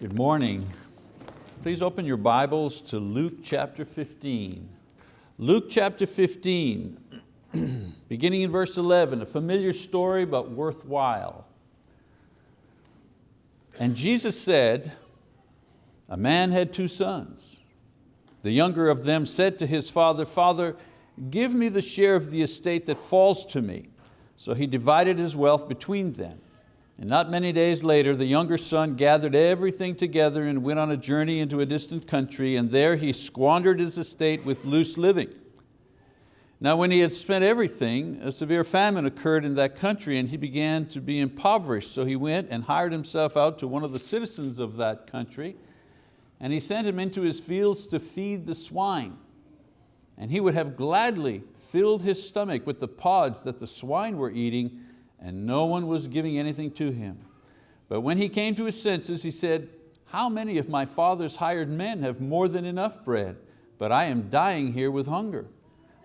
Good morning. Please open your Bibles to Luke chapter 15. Luke chapter 15, beginning in verse 11, a familiar story but worthwhile. And Jesus said, a man had two sons. The younger of them said to his father, Father, give me the share of the estate that falls to me. So he divided his wealth between them. And not many days later, the younger son gathered everything together and went on a journey into a distant country, and there he squandered his estate with loose living. Now when he had spent everything, a severe famine occurred in that country and he began to be impoverished. So he went and hired himself out to one of the citizens of that country and he sent him into his fields to feed the swine. And he would have gladly filled his stomach with the pods that the swine were eating and no one was giving anything to him. But when he came to his senses, he said, how many of my father's hired men have more than enough bread, but I am dying here with hunger.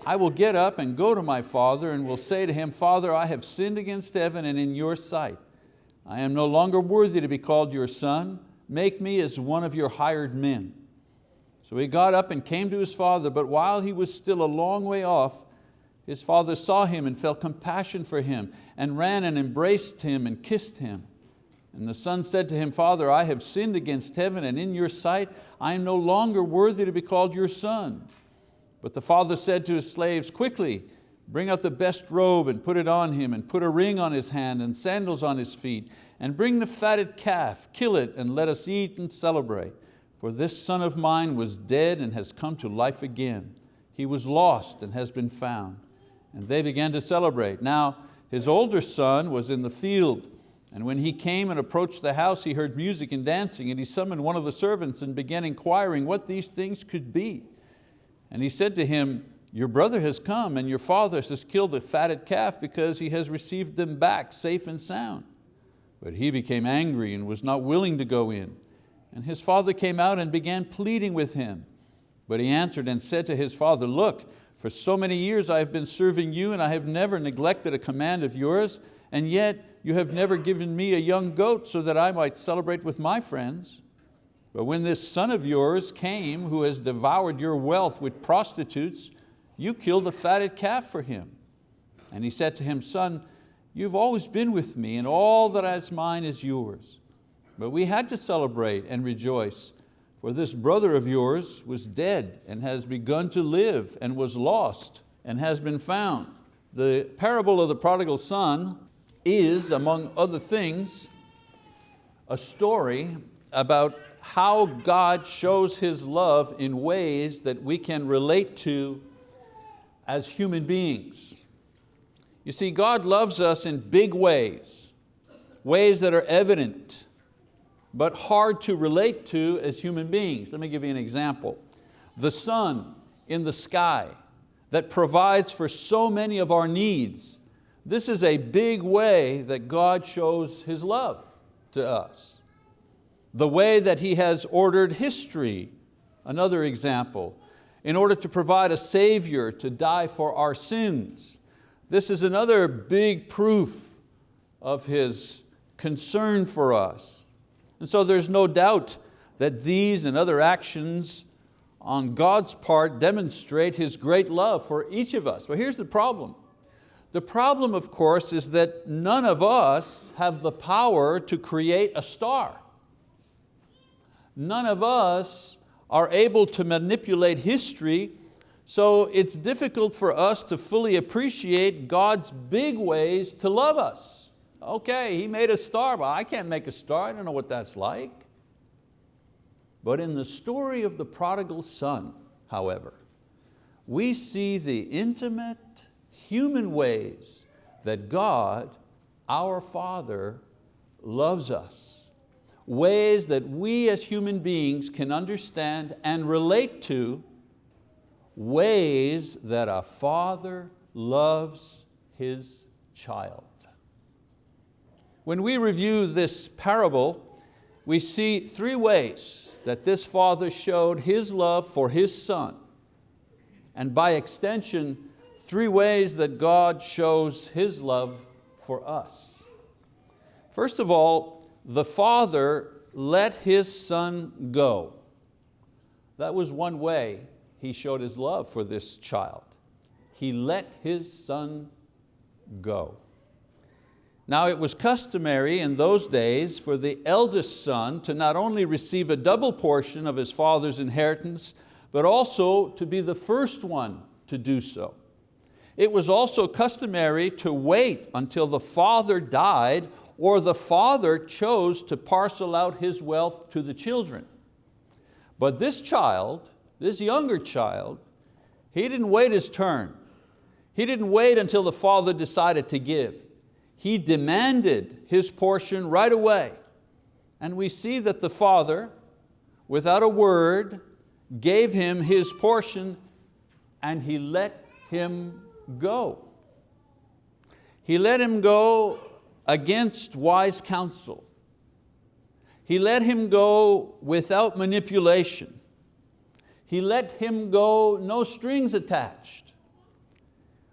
I will get up and go to my father and will say to him, Father, I have sinned against heaven and in your sight. I am no longer worthy to be called your son. Make me as one of your hired men. So he got up and came to his father, but while he was still a long way off, his father saw him and felt compassion for him and ran and embraced him and kissed him. And the son said to him, Father, I have sinned against heaven and in your sight. I am no longer worthy to be called your son. But the father said to his slaves, quickly, bring out the best robe and put it on him and put a ring on his hand and sandals on his feet and bring the fatted calf, kill it and let us eat and celebrate. For this son of mine was dead and has come to life again. He was lost and has been found and they began to celebrate. Now his older son was in the field and when he came and approached the house, he heard music and dancing and he summoned one of the servants and began inquiring what these things could be. And he said to him, your brother has come and your father has killed the fatted calf because he has received them back safe and sound. But he became angry and was not willing to go in. And his father came out and began pleading with him. But he answered and said to his father, look, for so many years I have been serving you and I have never neglected a command of yours, and yet you have never given me a young goat so that I might celebrate with my friends. But when this son of yours came who has devoured your wealth with prostitutes, you killed a fatted calf for him. And he said to him, son, you've always been with me and all that is mine is yours. But we had to celebrate and rejoice for this brother of yours was dead and has begun to live and was lost and has been found. The parable of the prodigal son is, among other things, a story about how God shows His love in ways that we can relate to as human beings. You see, God loves us in big ways, ways that are evident but hard to relate to as human beings. Let me give you an example. The sun in the sky that provides for so many of our needs. This is a big way that God shows His love to us. The way that He has ordered history, another example, in order to provide a Savior to die for our sins. This is another big proof of His concern for us. And so there's no doubt that these and other actions on God's part demonstrate His great love for each of us. But here's the problem. The problem, of course, is that none of us have the power to create a star. None of us are able to manipulate history, so it's difficult for us to fully appreciate God's big ways to love us. Okay, he made a star, but I can't make a star. I don't know what that's like. But in the story of the prodigal son, however, we see the intimate human ways that God, our Father, loves us. Ways that we as human beings can understand and relate to, ways that a father loves his child. When we review this parable, we see three ways that this father showed his love for his son. And by extension, three ways that God shows His love for us. First of all, the Father let his son go. That was one way he showed his love for this child. He let his son go. Now it was customary in those days for the eldest son to not only receive a double portion of his father's inheritance, but also to be the first one to do so. It was also customary to wait until the father died or the father chose to parcel out his wealth to the children. But this child, this younger child, he didn't wait his turn. He didn't wait until the father decided to give. He demanded his portion right away. And we see that the father, without a word, gave him his portion and he let him go. He let him go against wise counsel. He let him go without manipulation. He let him go no strings attached.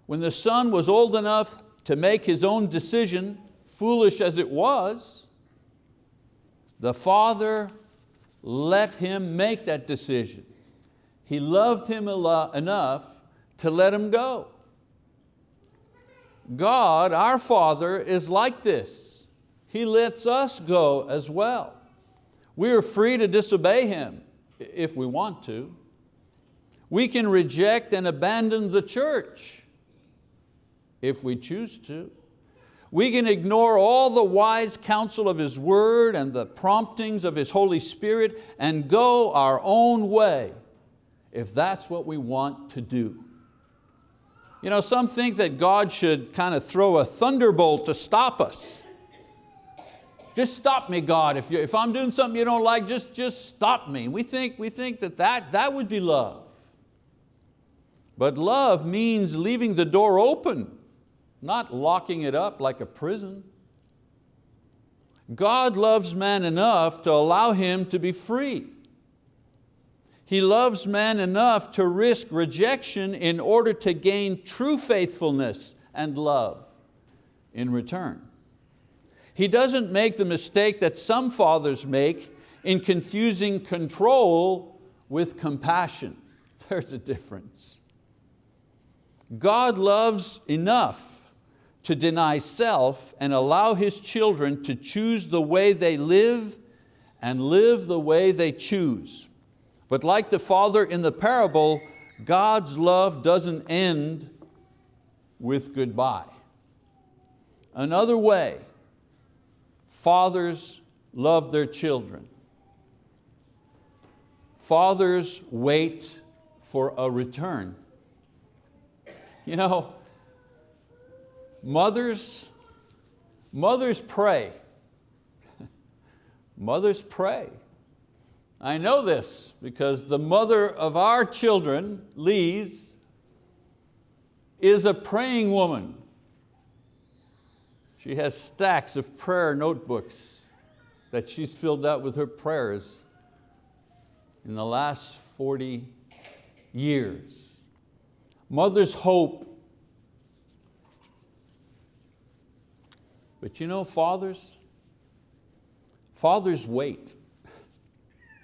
When the son was old enough to make his own decision, foolish as it was, the father let him make that decision. He loved him enough to let him go. God, our Father, is like this. He lets us go as well. We are free to disobey Him if we want to. We can reject and abandon the church if we choose to. We can ignore all the wise counsel of His word and the promptings of His Holy Spirit and go our own way if that's what we want to do. You know, some think that God should kind of throw a thunderbolt to stop us. Just stop me, God. If, if I'm doing something you don't like, just, just stop me. We think, we think that, that that would be love. But love means leaving the door open, not locking it up like a prison. God loves man enough to allow him to be free. He loves man enough to risk rejection in order to gain true faithfulness and love in return. He doesn't make the mistake that some fathers make in confusing control with compassion. There's a difference. God loves enough to deny self and allow His children to choose the way they live and live the way they choose. But like the father in the parable, God's love doesn't end with goodbye. Another way fathers love their children. Fathers wait for a return. You know, mothers, mothers pray. mothers pray. I know this because the mother of our children, Lise, is a praying woman. She has stacks of prayer notebooks that she's filled out with her prayers in the last 40 years. Mother's hope. But you know, fathers, fathers wait.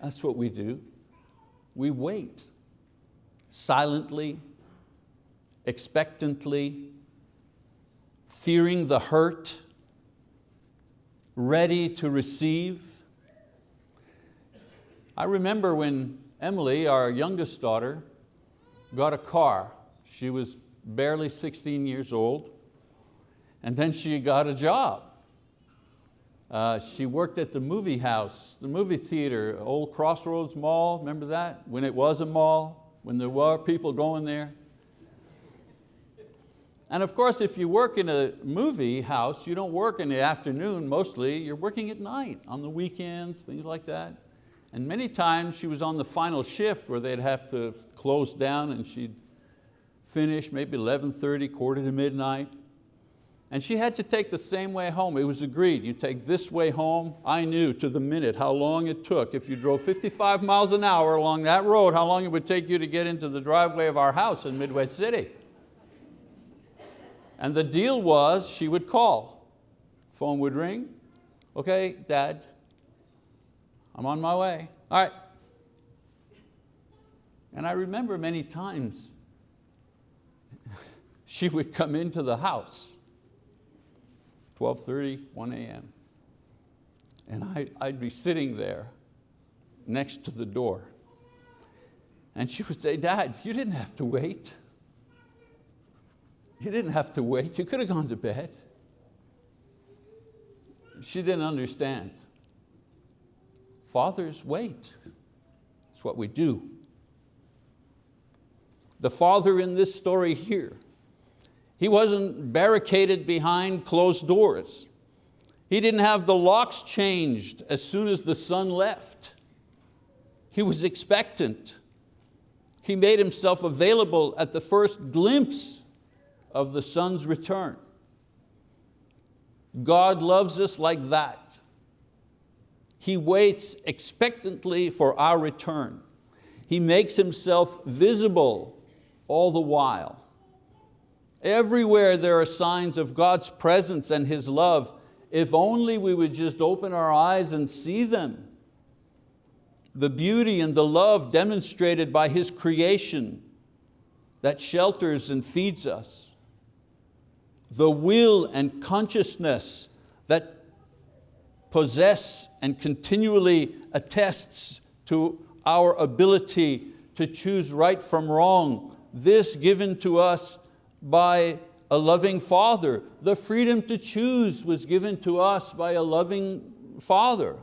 That's what we do. We wait silently, expectantly, fearing the hurt, ready to receive. I remember when Emily, our youngest daughter, got a car. She was barely 16 years old, and then she got a job. Uh, she worked at the movie house, the movie theater, old Crossroads Mall, remember that? When it was a mall, when there were people going there. And of course, if you work in a movie house, you don't work in the afternoon mostly, you're working at night, on the weekends, things like that. And many times she was on the final shift where they'd have to close down and she'd finish maybe 11.30, quarter to midnight. And she had to take the same way home. It was agreed, you take this way home. I knew to the minute how long it took. If you drove 55 miles an hour along that road, how long it would take you to get into the driveway of our house in Midway City. And the deal was she would call. Phone would ring. Okay, Dad, I'm on my way. All right. And I remember many times she would come into the house, 12.30, 1 a.m. And I, I'd be sitting there next to the door. And she would say, Dad, you didn't have to wait. You didn't have to wait. You could have gone to bed. She didn't understand. Fathers wait. It's what we do. The father in this story here, he wasn't barricaded behind closed doors. He didn't have the locks changed as soon as the sun left. He was expectant. He made himself available at the first glimpse of the sun's return. God loves us like that. He waits expectantly for our return. He makes Himself visible all the while. Everywhere there are signs of God's presence and His love, if only we would just open our eyes and see them. The beauty and the love demonstrated by His creation that shelters and feeds us. The will and consciousness that possess and continually attests to our ability to choose right from wrong, this given to us by a loving Father. The freedom to choose was given to us by a loving Father.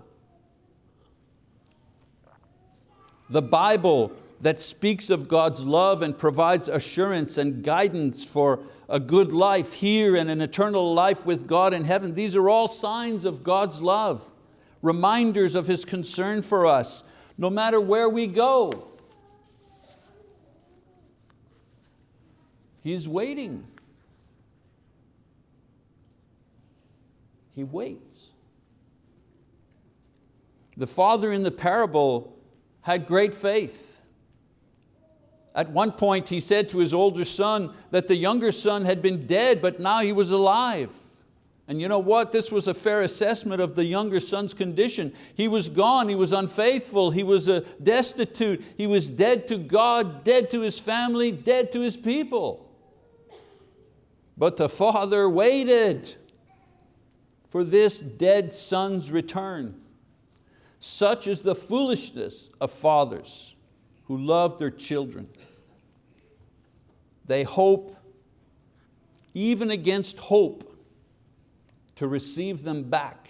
The Bible that speaks of God's love and provides assurance and guidance for a good life here and an eternal life with God in heaven. These are all signs of God's love, reminders of His concern for us, no matter where we go. He's waiting. He waits. The father in the parable had great faith. At one point he said to his older son that the younger son had been dead, but now he was alive. And you know what? This was a fair assessment of the younger son's condition. He was gone, he was unfaithful, he was destitute, he was dead to God, dead to his family, dead to his people. But the father waited for this dead son's return. Such is the foolishness of fathers who love their children. They hope, even against hope, to receive them back,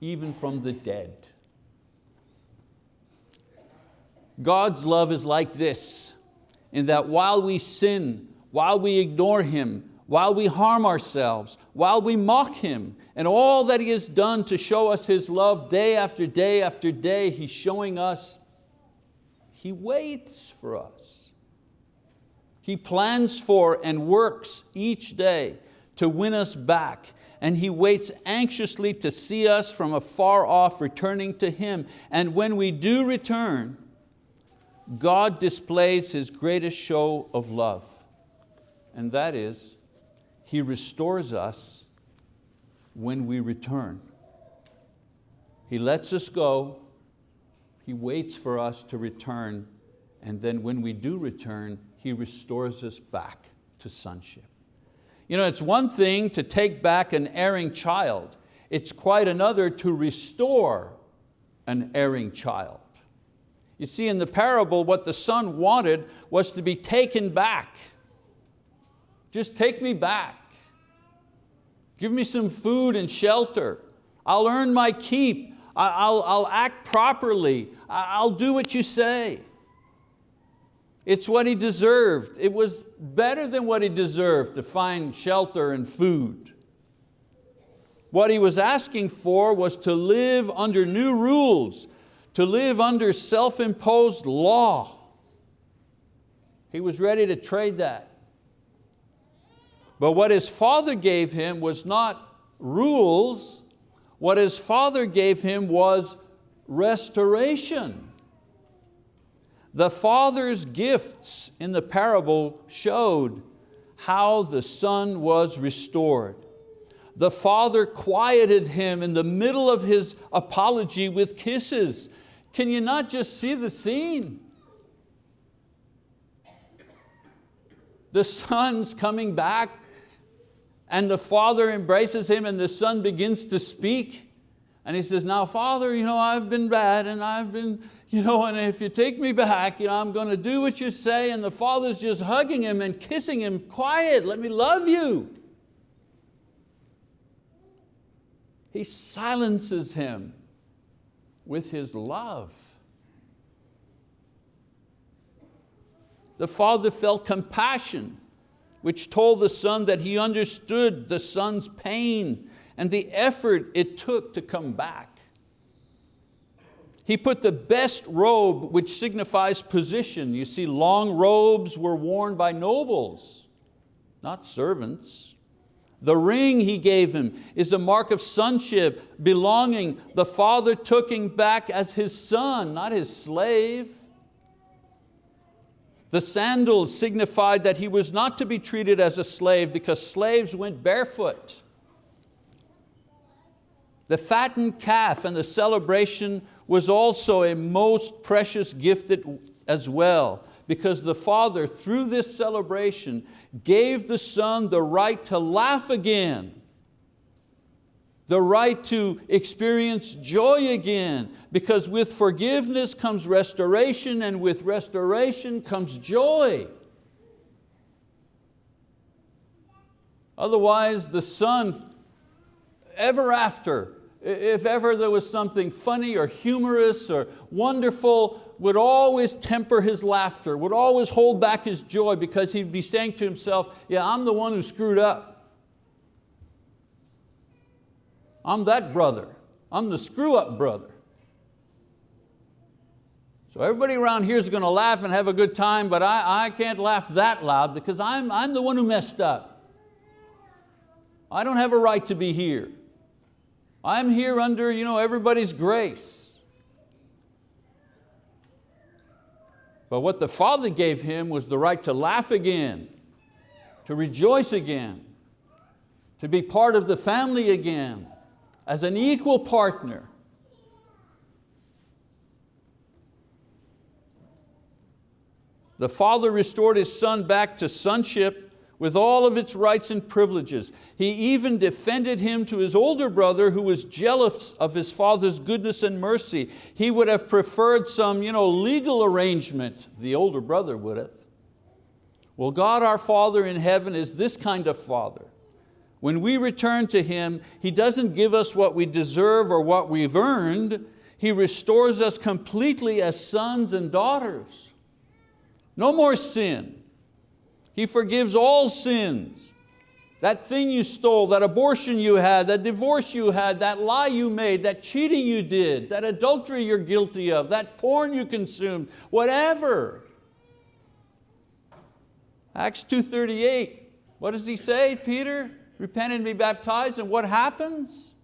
even from the dead. God's love is like this, in that while we sin, while we ignore Him, while we harm ourselves, while we mock Him, and all that He has done to show us His love day after day after day, He's showing us, He waits for us. He plans for and works each day to win us back and He waits anxiously to see us from afar off returning to Him. And when we do return, God displays His greatest show of love, and that is He restores us when we return. He lets us go, He waits for us to return, and then when we do return, He restores us back to sonship. You know, it's one thing to take back an erring child. It's quite another to restore an erring child. You see, in the parable, what the son wanted was to be taken back. Just take me back. Give me some food and shelter. I'll earn my keep. I'll, I'll act properly. I'll do what you say. It's what he deserved. It was better than what he deserved to find shelter and food. What he was asking for was to live under new rules, to live under self-imposed law. He was ready to trade that. But what his father gave him was not rules, what his father gave him was restoration. The father's gifts in the parable showed how the son was restored. the father quieted him in the middle of his apology with kisses. Can you not just see the scene? The son's coming back and the father embraces him and the son begins to speak. And he says, now father, you know, I've been bad and I've been, you know, and if you take me back, you know, I'm going to do what you say. And the father's just hugging him and kissing him, quiet, let me love you. He silences him with his love. The father felt compassion, which told the son that he understood the son's pain and the effort it took to come back. He put the best robe, which signifies position. You see, long robes were worn by nobles, not servants. The ring he gave him is a mark of sonship, belonging. The father took him back as his son, not his slave. The sandals signified that he was not to be treated as a slave because slaves went barefoot. The fattened calf and the celebration was also a most precious gift as well because the Father, through this celebration, gave the Son the right to laugh again, the right to experience joy again, because with forgiveness comes restoration and with restoration comes joy. Otherwise the Son, ever after, if ever there was something funny or humorous or wonderful, would always temper his laughter, would always hold back his joy because he'd be saying to himself, yeah, I'm the one who screwed up. I'm that brother. I'm the screw up brother. So everybody around here is going to laugh and have a good time, but I, I can't laugh that loud because I'm, I'm the one who messed up. I don't have a right to be here. I'm here under you know, everybody's grace. But what the Father gave him was the right to laugh again, to rejoice again, to be part of the family again, as an equal partner. The Father restored His Son back to sonship with all of its rights and privileges. He even defended him to his older brother who was jealous of his father's goodness and mercy. He would have preferred some you know, legal arrangement, the older brother would have. Well, God our Father in heaven is this kind of Father. When we return to Him, He doesn't give us what we deserve or what we've earned. He restores us completely as sons and daughters. No more sin, he forgives all sins. That thing you stole, that abortion you had, that divorce you had, that lie you made, that cheating you did, that adultery you're guilty of, that porn you consumed, whatever. Acts 2.38, what does he say, Peter? Repent and be baptized, and what happens?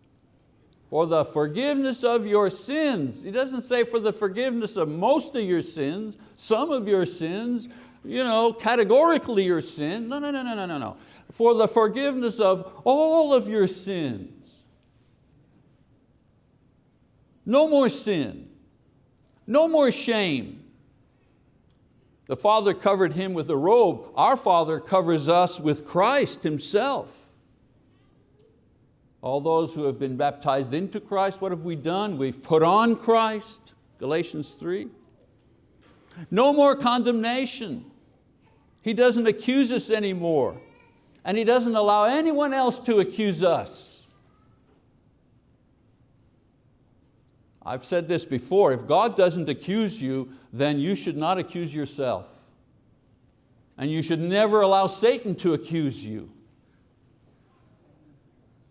For the forgiveness of your sins. He doesn't say for the forgiveness of most of your sins, some of your sins, you know, categorically your sin. No, no, no, no, no, no, no. For the forgiveness of all of your sins. No more sin. No more shame. The Father covered him with a robe. Our Father covers us with Christ Himself. All those who have been baptized into Christ, what have we done? We've put on Christ, Galatians 3. No more condemnation. He doesn't accuse us anymore. And He doesn't allow anyone else to accuse us. I've said this before, if God doesn't accuse you, then you should not accuse yourself. And you should never allow Satan to accuse you.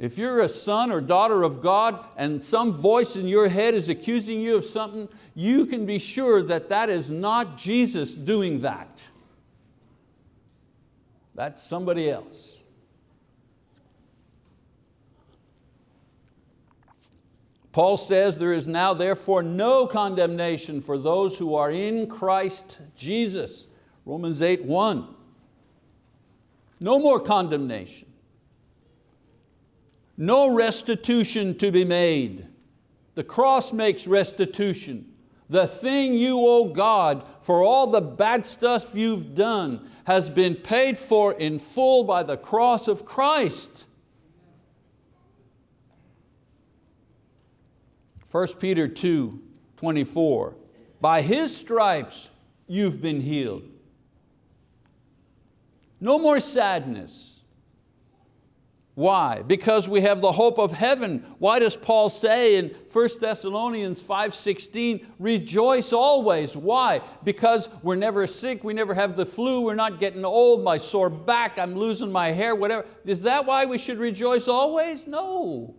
If you're a son or daughter of God and some voice in your head is accusing you of something, you can be sure that that is not Jesus doing that. That's somebody else. Paul says there is now therefore no condemnation for those who are in Christ Jesus. Romans 8, 1. No more condemnation. No restitution to be made. The cross makes restitution. The thing you owe God for all the bad stuff you've done has been paid for in full by the cross of Christ. 1 Peter 2, 24, by His stripes you've been healed. No more sadness, why? Because we have the hope of heaven. Why does Paul say in 1 Thessalonians 5.16, rejoice always? Why? Because we're never sick, we never have the flu, we're not getting old, my sore back, I'm losing my hair, whatever. Is that why we should rejoice always? No.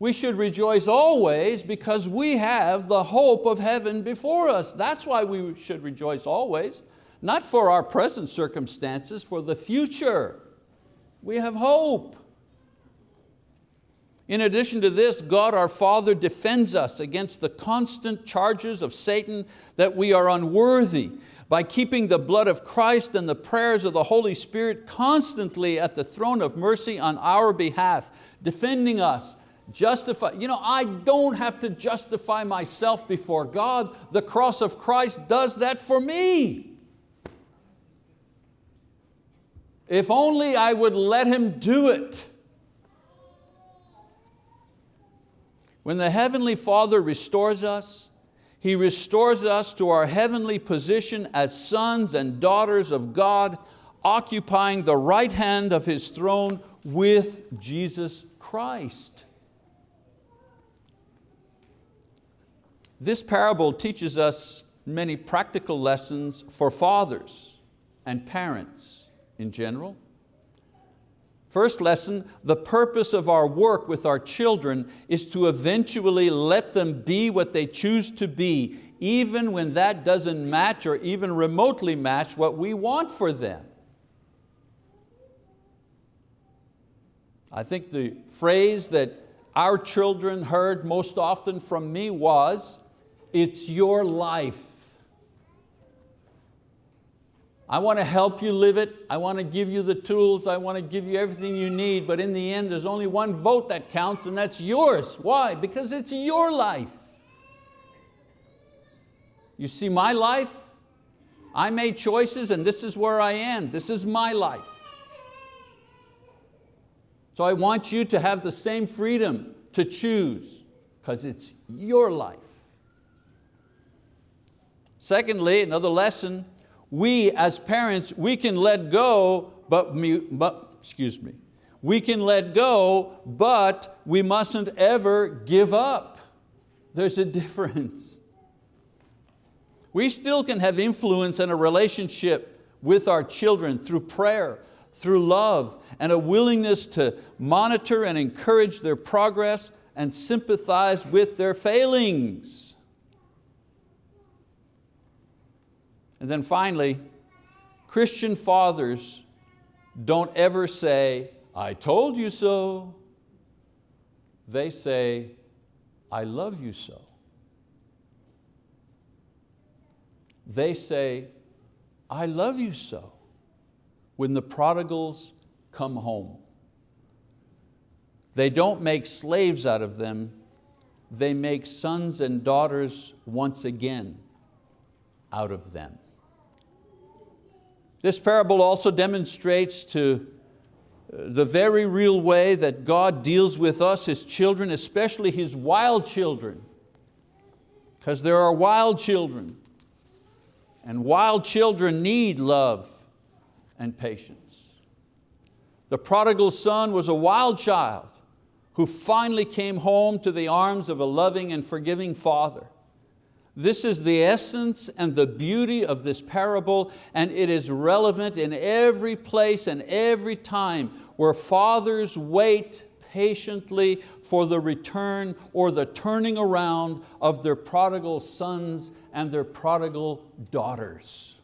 We should rejoice always because we have the hope of heaven before us. That's why we should rejoice always. Not for our present circumstances, for the future. We have hope. In addition to this, God our Father defends us against the constant charges of Satan that we are unworthy by keeping the blood of Christ and the prayers of the Holy Spirit constantly at the throne of mercy on our behalf, defending us, justify. You know, I don't have to justify myself before God. The cross of Christ does that for me. If only I would let Him do it. When the Heavenly Father restores us, He restores us to our heavenly position as sons and daughters of God, occupying the right hand of His throne with Jesus Christ. This parable teaches us many practical lessons for fathers and parents in general. First lesson, the purpose of our work with our children is to eventually let them be what they choose to be, even when that doesn't match or even remotely match what we want for them. I think the phrase that our children heard most often from me was, it's your life. I want to help you live it. I want to give you the tools. I want to give you everything you need. But in the end, there's only one vote that counts and that's yours. Why? Because it's your life. You see my life? I made choices and this is where I am. This is my life. So I want you to have the same freedom to choose because it's your life. Secondly, another lesson, we as parents, we can let go, but, but excuse me, we can let go, but we mustn't ever give up. There's a difference. We still can have influence and a relationship with our children through prayer, through love, and a willingness to monitor and encourage their progress and sympathize with their failings. And then finally, Christian fathers don't ever say, I told you so. They say, I love you so. They say, I love you so when the prodigals come home. They don't make slaves out of them, they make sons and daughters once again out of them. This parable also demonstrates to uh, the very real way that God deals with us, His children, especially His wild children, because there are wild children, and wild children need love and patience. The prodigal son was a wild child who finally came home to the arms of a loving and forgiving father. This is the essence and the beauty of this parable and it is relevant in every place and every time where fathers wait patiently for the return or the turning around of their prodigal sons and their prodigal daughters.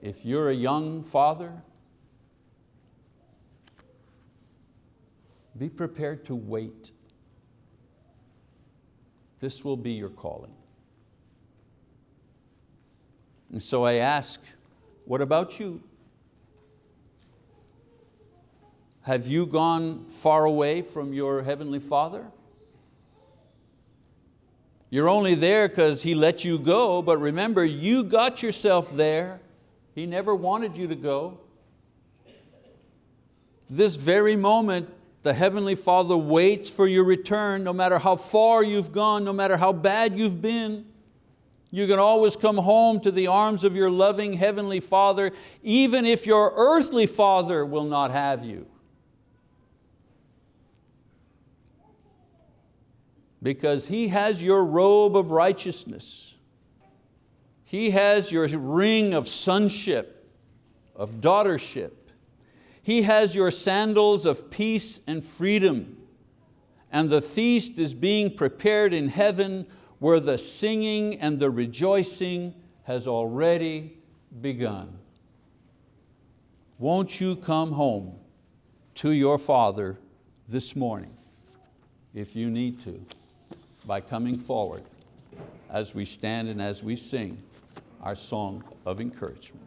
If you're a young father, be prepared to wait this will be your calling. And so I ask, what about you? Have you gone far away from your Heavenly Father? You're only there because He let you go, but remember, you got yourself there. He never wanted you to go. This very moment, the Heavenly Father waits for your return, no matter how far you've gone, no matter how bad you've been. You can always come home to the arms of your loving Heavenly Father, even if your earthly father will not have you. Because He has your robe of righteousness. He has your ring of sonship, of daughtership. He has your sandals of peace and freedom. And the feast is being prepared in heaven where the singing and the rejoicing has already begun. Won't you come home to your Father this morning, if you need to, by coming forward as we stand and as we sing our song of encouragement.